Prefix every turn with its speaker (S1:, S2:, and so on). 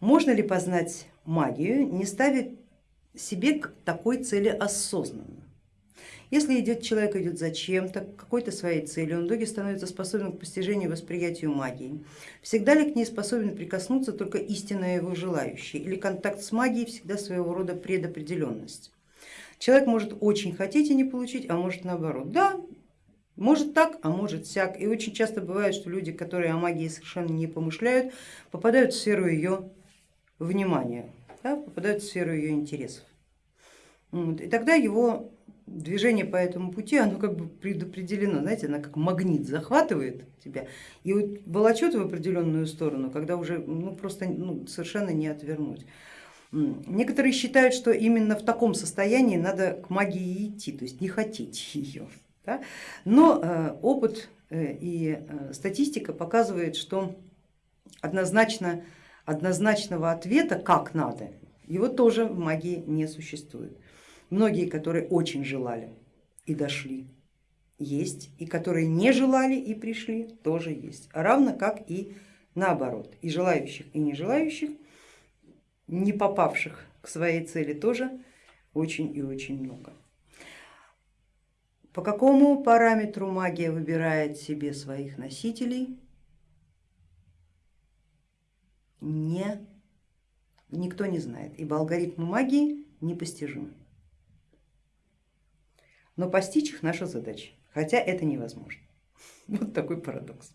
S1: Можно ли познать магию, не ставя себе к такой цели осознанно? Если идет человек идет зачем-то, к какой-то своей цели, он в итоге становится способен к постижению и восприятию магии. Всегда ли к ней способен прикоснуться только истинно его желающий? Или контакт с магией всегда своего рода предопределенность? Человек может очень хотеть и не получить, а может наоборот. Да, может так, а может сяк. И очень часто бывает, что люди, которые о магии совершенно не помышляют, попадают в сферу ее внимания, да, попадают в сферу ее интересов. Вот. И тогда его движение по этому пути, оно как бы предопределено, знаете, оно как магнит захватывает тебя и вот волочет в определенную сторону, когда уже ну, просто ну, совершенно не отвернуть. Некоторые считают, что именно в таком состоянии надо к магии идти, то есть не хотеть ее. Да? Но э, опыт э, и э, статистика показывает, что однозначно, однозначного ответа, как надо, его тоже в магии не существует. Многие, которые очень желали и дошли, есть, и которые не желали и пришли, тоже есть, равно как и наоборот, и желающих, и не желающих, не попавших к своей цели тоже очень и очень много. По какому параметру магия выбирает себе своих носителей, не, никто не знает, ибо алгоритмы магии непостижимы но постичь их наша задача, хотя это невозможно. Вот такой парадокс.